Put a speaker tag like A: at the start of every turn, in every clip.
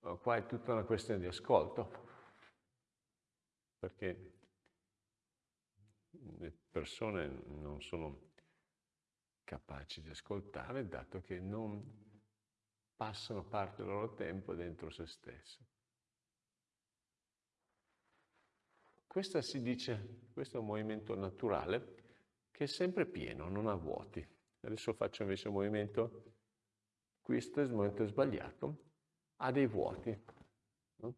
A: qua è tutta una questione di ascolto, perché le persone non sono capaci di ascoltare, dato che non passano parte del loro tempo dentro se stesso. Questo si dice, questo è un movimento naturale che è sempre pieno, non ha vuoti. Adesso faccio invece un movimento, questo è il movimento sbagliato, ha dei vuoti. No?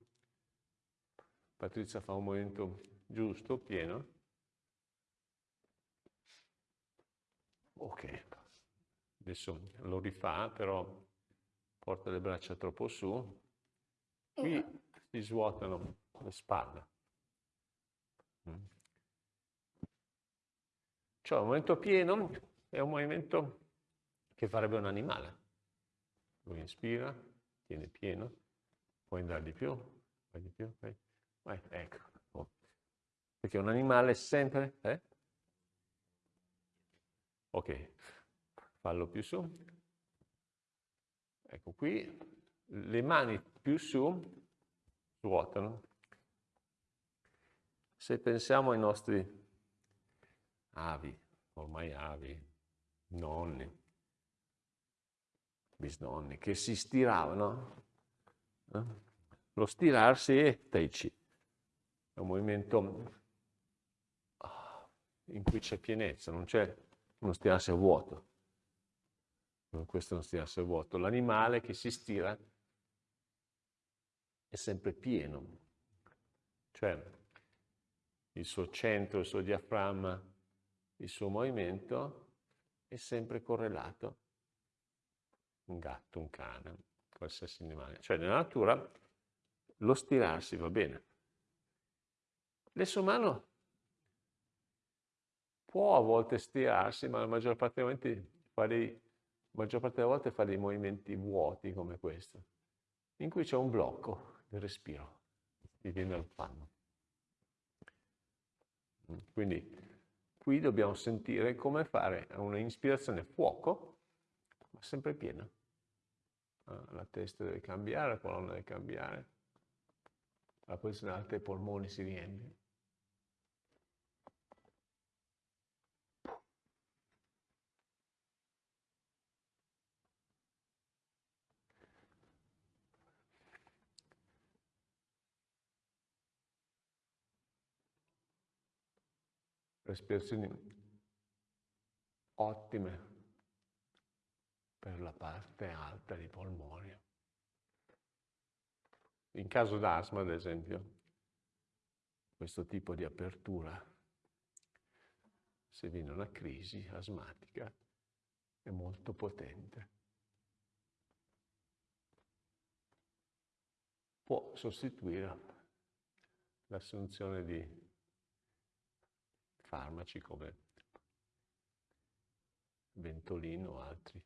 A: Patrizia fa un movimento giusto, pieno. Ok, adesso lo rifà, però porta le braccia troppo su. Qui si svuotano le spalle. Cioè un movimento pieno è un movimento che farebbe un animale. Lui inspira, tiene pieno, puoi andare di più, vai di più, vai, vai ecco. Oh. Perché un animale sempre... Eh? Ok, fallo più su. Ecco qui, le mani più su ruotano. Se pensiamo ai nostri avi, ormai avi, nonni, bisnonni, che si stiravano. Eh? Lo stirarsi è Tai Chi, è un movimento ah, in cui c'è pienezza, non c'è uno stirarsi a vuoto. Questo non stirarsi a vuoto. L'animale che si stira è sempre pieno, cioè il suo centro, il suo diaframma, il suo movimento è sempre correlato. Un gatto, un cane, qualsiasi animale. Cioè nella natura lo stirarsi va bene. L'essere umano può a volte stirarsi, ma la maggior parte dei momenti fa dei, delle volte fa dei movimenti vuoti come questo, in cui c'è un blocco del respiro, ti viene al panno. Quindi Qui dobbiamo sentire come fare una ispirazione fuoco, ma sempre piena. Ah, la testa deve cambiare, la colonna deve cambiare, la posizione alta dei polmoni si riempie. respirazioni ottime per la parte alta dei polmoni. In caso d'asma, ad esempio, questo tipo di apertura, se viene una crisi asmatica, è molto potente. Può sostituire l'assunzione di farmaci come Ventolino o altri.